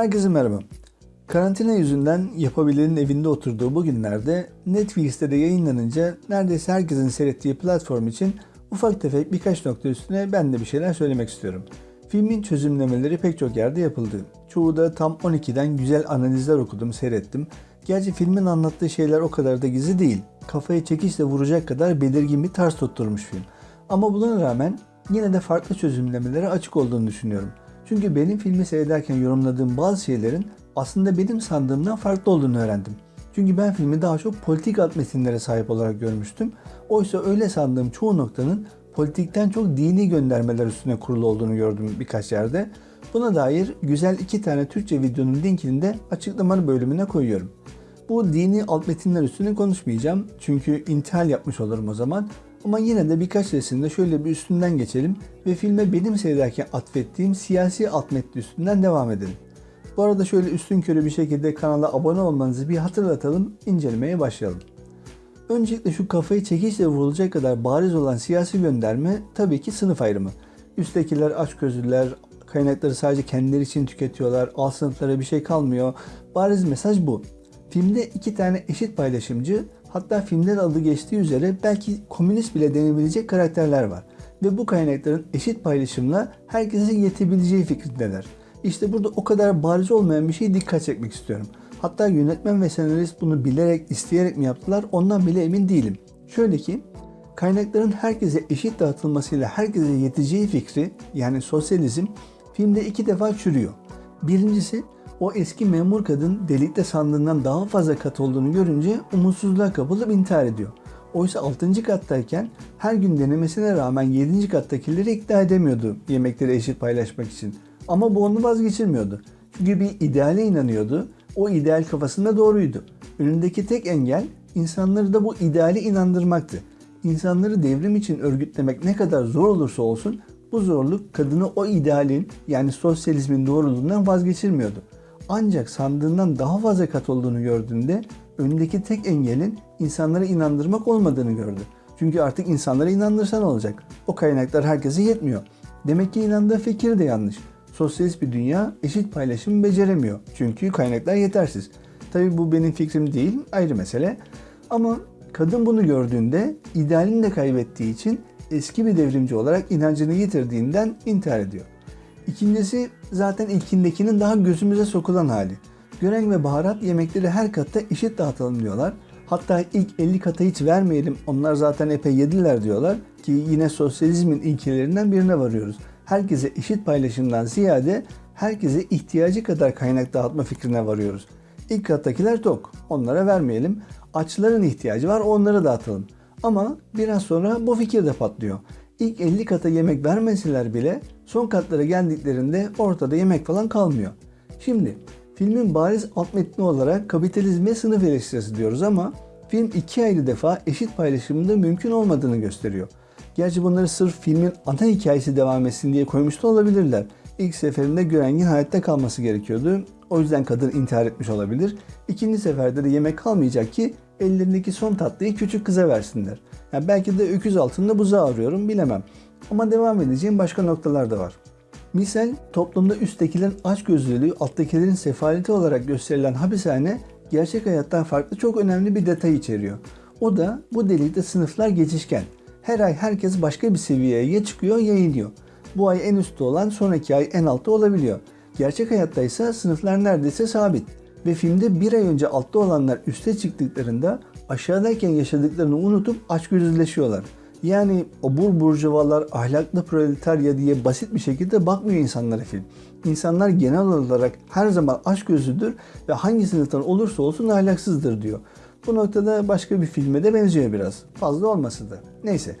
Herkese merhaba. Karantina yüzünden yapabilenin evinde oturduğu bu günlerde Netflix'te de yayınlanınca neredeyse herkesin seyrettiği platform için ufak tefek birkaç nokta üstüne ben de bir şeyler söylemek istiyorum. Filmin çözümlemeleri pek çok yerde yapıldı. Çoğu da tam 12'den güzel analizler okudum, seyrettim. Gerçi filmin anlattığı şeyler o kadar da gizli değil. Kafayı çekişle vuracak kadar belirgin bir tarz tutturmuş film. Ama buna rağmen yine de farklı çözümlemelere açık olduğunu düşünüyorum. Çünkü benim filmi seyrederken yorumladığım bazı şeylerin aslında benim sandığımdan farklı olduğunu öğrendim. Çünkü ben filmi daha çok politik alt metinlere sahip olarak görmüştüm. Oysa öyle sandığım çoğu noktanın politikten çok dini göndermeler üstüne kurulu olduğunu gördüm birkaç yerde. Buna dair güzel iki tane Türkçe videonun linkini de açıklama bölümüne koyuyorum. Bu dini alt metinler üstüne konuşmayacağım çünkü intihal yapmış olurum o zaman. Ama yine de birkaç resimde şöyle bir üstünden geçelim ve filme benim seyrederken atfettiğim siyasi alt üstünden devam edelim. Bu arada şöyle üstün körü bir şekilde kanala abone olmanızı bir hatırlatalım, incelemeye başlayalım. Öncelikle şu kafayı çekişle vurulacak kadar bariz olan siyasi gönderme tabii ki sınıf ayrımı. Üsttekiler açgözlüler, kaynakları sadece kendileri için tüketiyorlar, alt sınıflara bir şey kalmıyor. Bariz mesaj bu. Filmde iki tane eşit paylaşımcı, hatta filmde de adı geçtiği üzere belki komünist bile denebilecek karakterler var. Ve bu kaynakların eşit paylaşımla herkesin yetebileceği fikrindeler. İşte burada o kadar bariz olmayan bir şeyi dikkat çekmek istiyorum. Hatta yönetmen ve senarist bunu bilerek, isteyerek mi yaptılar ondan bile emin değilim. Şöyle ki, kaynakların herkese eşit dağıtılmasıyla herkese yeteceği fikri yani sosyalizm filmde iki defa çürüyor. Birincisi o eski memur kadın delikte sandığından daha fazla kat olduğunu görünce umutsuzluğa kapılıp intihar ediyor. Oysa 6. kattayken her gün denemesine rağmen 7. kattakileri ikna edemiyordu yemekleri eşit paylaşmak için. Ama bu onu vazgeçirmiyordu. Çünkü bir ideale inanıyordu. O ideal kafasında doğruydu. Önündeki tek engel insanları da bu ideali inandırmaktı. İnsanları devrim için örgütlemek ne kadar zor olursa olsun bu zorluk kadını o idealin yani sosyalizmin doğruluğundan vazgeçirmiyordu. Ancak sandığından daha fazla kat olduğunu gördüğünde önündeki tek engelin insanları inandırmak olmadığını gördü. Çünkü artık insanları inandırsan olacak. O kaynaklar herkese yetmiyor. Demek ki inandığı fikir de yanlış. Sosyalist bir dünya eşit paylaşım beceremiyor. Çünkü kaynaklar yetersiz. Tabii bu benim fikrim değil, ayrı mesele. Ama kadın bunu gördüğünde idealini de kaybettiği için eski bir devrimci olarak inancını yitirdiğinden intihar ediyor. İkincisi zaten ilkindekinin daha gözümüze sokulan hali. Gören ve baharat yemekleri her katta eşit dağıtalım diyorlar. Hatta ilk 50 kata hiç vermeyelim onlar zaten epey yediler diyorlar ki yine sosyalizmin ilkelerinden birine varıyoruz. Herkese eşit paylaşımdan ziyade herkese ihtiyacı kadar kaynak dağıtma fikrine varıyoruz. İlk kattakiler tok, onlara vermeyelim. Açların ihtiyacı var, onları dağıtalım. Ama biraz sonra bu fikir de patlıyor. İlk 50 kata yemek vermeseler bile son katlara geldiklerinde ortada yemek falan kalmıyor. Şimdi filmin bariz alt metni olarak kapitalizme sınıf eleştirisi diyoruz ama film iki ayrı defa eşit paylaşımında mümkün olmadığını gösteriyor. Gerçi bunları sırf filmin ana hikayesi devam etsin diye koymuş da olabilirler. İlk seferinde Görengin hayatta kalması gerekiyordu. O yüzden kadın intihar etmiş olabilir. İkinci seferde de yemek kalmayacak ki ellerindeki son tatlıyı küçük kıza versinler. Yani belki de öküz altında buzağı arıyorum bilemem. Ama devam edeceğim başka noktalar da var. Misal toplumda üsttekilerin açgözlülüğü, alttakilerin sefaleti olarak gösterilen hapishane gerçek hayattan farklı çok önemli bir detay içeriyor. O da bu delikte sınıflar geçişken. Her ay herkes başka bir seviyeye ya çıkıyor ya iniyor. Bu ay en üstte olan sonraki ay en altta olabiliyor. Gerçek hayatta ise sınıflar neredeyse sabit. Ve filmde bir ay önce altta olanlar üste çıktıklarında aşağıdayken yaşadıklarını unutup açgözlüleşiyorlar. Yani obur burjuvalar ahlaklı proletarya diye basit bir şekilde bakmıyor insanlara film. İnsanlar genel olarak her zaman açgözlüdür ve hangi sınıftan olursa olsun ahlaksızdır diyor. Bu noktada başka bir filme de benziyor biraz. Fazla olması da. Neyse.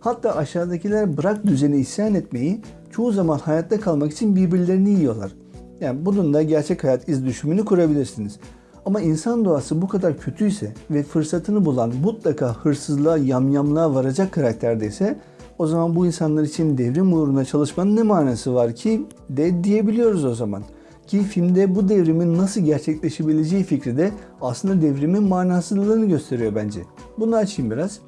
Hatta aşağıdakiler bırak düzeni isyan etmeyi çoğu zaman hayatta kalmak için birbirlerini yiyorlar. Yani bunun da gerçek hayat iz düşümünü kurabilirsiniz. Ama insan doğası bu kadar kötüyse ve fırsatını bulan mutlaka hırsızlığa, yamyamlığa varacak karakterdeyse o zaman bu insanlar için devrim uğruna çalışmanın ne manası var ki de diyebiliyoruz o zaman. Ki filmde bu devrimin nasıl gerçekleşebileceği fikri de aslında devrimin manasızlığını gösteriyor bence. Bunu açayım biraz.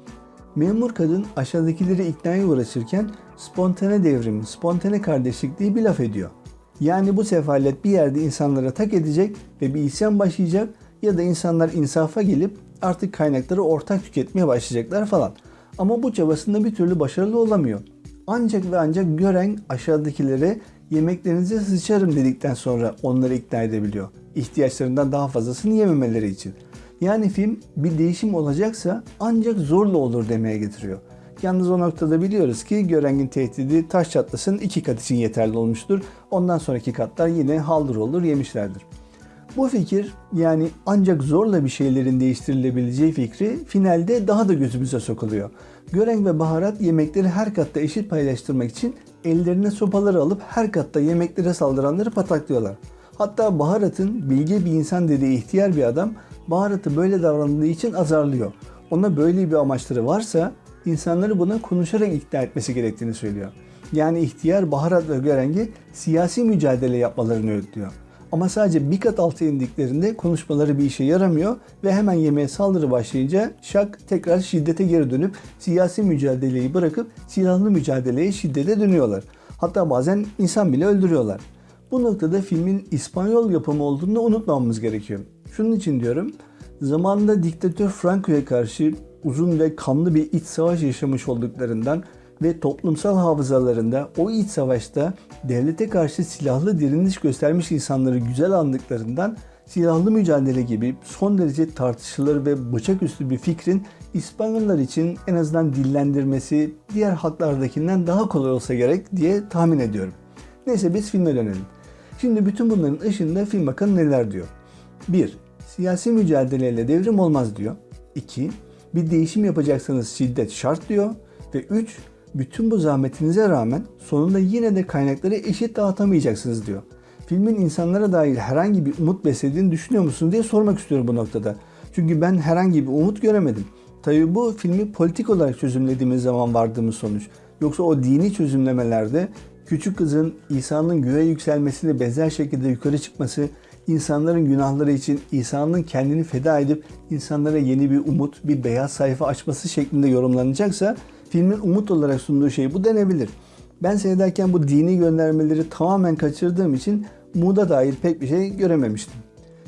Memur kadın aşağıdakileri iknaya uğraşırken spontane devrim, spontane kardeşlik diye bir laf ediyor. Yani bu sefalet bir yerde insanlara tak edecek ve bir isyan başlayacak ya da insanlar insafa gelip artık kaynakları ortak tüketmeye başlayacaklar falan. Ama bu çabasında bir türlü başarılı olamıyor. Ancak ve ancak gören aşağıdakilere yemeklerinize sıçarım dedikten sonra onları ikna edebiliyor. İhtiyaçlarından daha fazlasını yememeleri için. Yani film bir değişim olacaksa ancak zorla olur demeye getiriyor. Yalnız o noktada biliyoruz ki Göreng'in tehdidi taş çatlasın iki kat için yeterli olmuştur. Ondan sonraki katlar yine haldır olur yemişlerdir. Bu fikir yani ancak zorla bir şeylerin değiştirilebileceği fikri finalde daha da gözümüze sokuluyor. Göreng ve Baharat yemekleri her katta eşit paylaştırmak için ellerine sopaları alıp her katta yemeklere saldıranları pataklıyorlar. Hatta Baharat'ın bilge bir insan dediği ihtiyar bir adam Baharat'ı böyle davrandığı için azarlıyor. Ona böyle bir amaçları varsa insanları buna konuşarak ikna etmesi gerektiğini söylüyor. Yani ihtiyar Baharat ve Göreng'i siyasi mücadele yapmalarını öğütlüyor. Ama sadece bir kat altı indiklerinde konuşmaları bir işe yaramıyor ve hemen yemeğe saldırı başlayınca Şak tekrar şiddete geri dönüp siyasi mücadeleyi bırakıp silahlı mücadeleye şiddete dönüyorlar. Hatta bazen insan bile öldürüyorlar. Bu noktada filmin İspanyol yapımı olduğunu unutmamamız gerekiyor. Şunun için diyorum, zamanında diktatör Franco'ya karşı uzun ve kanlı bir iç savaş yaşamış olduklarından ve toplumsal hafızalarında o iç savaşta devlete karşı silahlı direniş göstermiş insanları güzel andıklarından silahlı mücadele gibi son derece tartışılır ve bıçaküstü bir fikrin İspanyollar için en azından dillendirmesi diğer halklardakinden daha kolay olsa gerek diye tahmin ediyorum. Neyse biz filme dönelim. Şimdi bütün bunların ışığında film bakın neler diyor. 1. Siyasi mücadeleyle devrim olmaz diyor. 2. Bir değişim yapacaksanız şiddet şart diyor. Ve 3 bütün bu zahmetinize rağmen sonunda yine de kaynakları eşit dağıtamayacaksınız diyor. Filmin insanlara dair herhangi bir umut beslediğini düşünüyor musun diye sormak istiyorum bu noktada. Çünkü ben herhangi bir umut göremedim. Tabi bu filmi politik olarak çözümlediğimiz zaman vardığımız sonuç. Yoksa o dini çözümlemelerde küçük kızın İsa'nın göğe yükselmesine benzer şekilde yukarı çıkması, insanların günahları için İsa'nın kendini feda edip insanlara yeni bir umut, bir beyaz sayfa açması şeklinde yorumlanacaksa filmin umut olarak sunduğu şey bu denebilir. Ben seyrederken bu dini göndermeleri tamamen kaçırdığım için umuda dair pek bir şey görememiştim.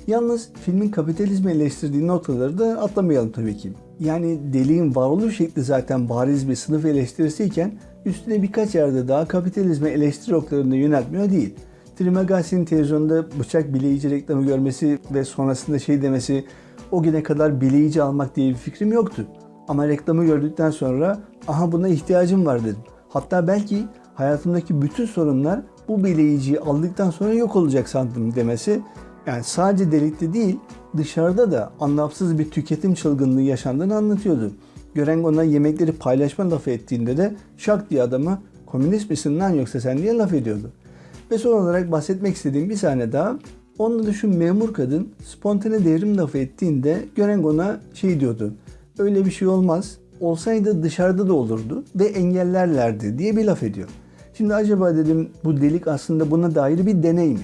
Yalnız filmin kapitalizmi eleştirdiği noktaları da atlamayalım tabii ki. Yani deliğin varoluş şekli zaten bariz bir sınıf eleştirisiyken üstüne birkaç yerde daha kapitalizme eleştiri oklarını yöneltmiyor değil. Trimagasi'nin televizyonda bıçak bileyici reklamı görmesi ve sonrasında şey demesi o güne kadar bileyici almak diye bir fikrim yoktu. Ama reklamı gördükten sonra aha buna ihtiyacım var dedim. Hatta belki hayatımdaki bütün sorunlar bu bileyiciyi aldıktan sonra yok olacak sandım demesi yani sadece delikte değil dışarıda da anlamsız bir tüketim çılgınlığı yaşandığını anlatıyordu. Gören ona yemekleri paylaşma lafı ettiğinde de şak diye adamı komünist misin lan yoksa sen diye laf ediyordu. Ve son olarak bahsetmek istediğim bir sahne daha. Onunla da şu memur kadın spontane devrim lafı ettiğinde Gören ona şey diyordu. Öyle bir şey olmaz. Olsaydı dışarıda da olurdu ve engellerlerdi diye bir laf ediyor. Şimdi acaba dedim bu delik aslında buna dair bir deney mi?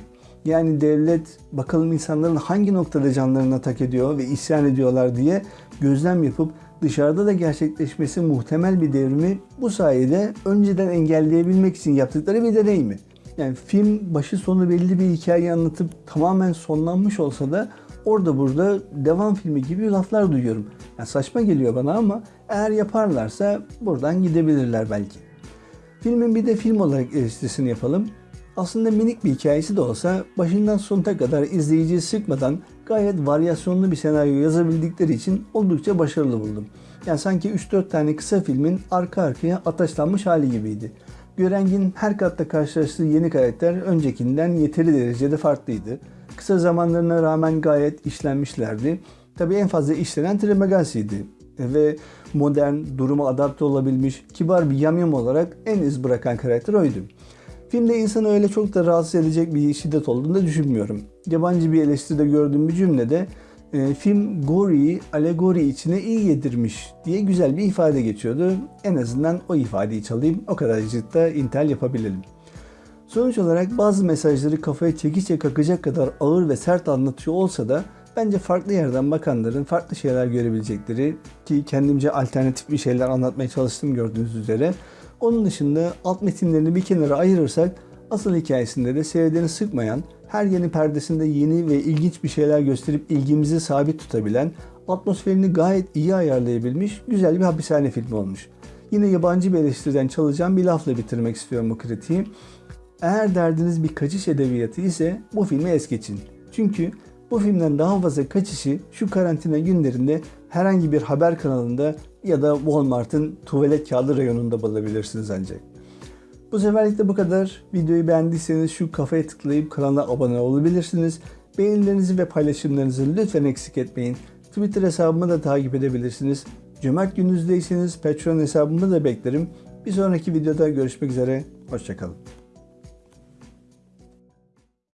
Yani devlet bakalım insanların hangi noktada canlarına tak ediyor ve isyan ediyorlar diye gözlem yapıp dışarıda da gerçekleşmesi muhtemel bir devrimi bu sayede önceden engelleyebilmek için yaptıkları bir deney mi? Yani film başı sonu belli bir hikaye anlatıp tamamen sonlanmış olsa da orada burada devam filmi gibi laflar duyuyorum. Yani saçma geliyor bana ama eğer yaparlarsa buradan gidebilirler belki. Filmin bir de film olarak eleştirisini yapalım. Aslında minik bir hikayesi de olsa başından sonuna kadar izleyiciyi sıkmadan gayet varyasyonlu bir senaryo yazabildikleri için oldukça başarılı buldum. Yani sanki 3-4 tane kısa filmin arka arkaya ataşlanmış hali gibiydi. Görengin her katta karşılaştığı yeni karakter öncekinden yeteri derecede farklıydı. Kısa zamanlarına rağmen gayet işlenmişlerdi. Tabii en fazla işlenen Trimagasi'ydi ve modern, duruma adapte olabilmiş, kibar bir yamyam olarak en iz bırakan karakter oydu. Filmde insanı öyle çok da rahatsız edecek bir şiddet olduğunu da düşünmüyorum. Yabancı bir eleştiride gördüğüm bir cümlede e, film Gory'yi alegori içine iyi yedirmiş diye güzel bir ifade geçiyordu. En azından o ifadeyi çalayım, o kadarcık da intel yapabilelim. Sonuç olarak bazı mesajları kafaya çekiçe kakacak kadar ağır ve sert anlatıyor olsa da bence farklı yerden bakanların farklı şeyler görebilecekleri ki kendimce alternatif bir şeyler anlatmaya çalıştım gördüğünüz üzere. Onun dışında alt metinlerini bir kenara ayırırsak Asıl hikayesinde de seyredeni sıkmayan, her yeni perdesinde yeni ve ilginç bir şeyler gösterip ilgimizi sabit tutabilen, atmosferini gayet iyi ayarlayabilmiş güzel bir hapishane filmi olmuş. Yine yabancı bir eleştiriden çalacağım bir lafla bitirmek istiyorum bu kritiği. Eğer derdiniz bir kaçış edebiyatı ise bu filmi es geçin. Çünkü bu filmden daha fazla kaçışı şu karantina günlerinde herhangi bir haber kanalında ya da Walmart'ın tuvalet kağıdı reyonunda bulabilirsiniz ancak. Bu seferlik de bu kadar. Videoyu beğendiyseniz şu kafaya tıklayıp kanala abone olabilirsiniz. Beğenilerinizi ve paylaşımlarınızı lütfen eksik etmeyin. Twitter hesabımı da takip edebilirsiniz. Cömert gününüzdeyseniz Patreon hesabımı da beklerim. Bir sonraki videoda görüşmek üzere. Hoşçakalın.